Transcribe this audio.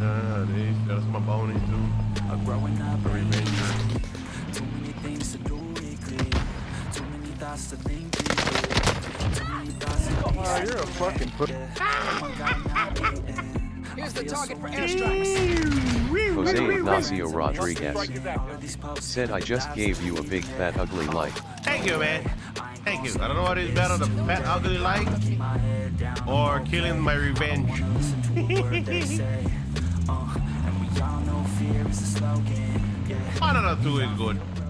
Ah, this, that's my bony too. A growing up A revenger. Too many things to do it clear. Too many thoughts to think deeply. Too many thoughts to think Oh, you're a fucking put. Here's the target for airstrikes. Jose Ignacio Rodriguez said I just gave you a big fat ugly like. Thank you, man. Thank you. I don't know what is better, the fat ugly like or killing my revenge. One of the two is good.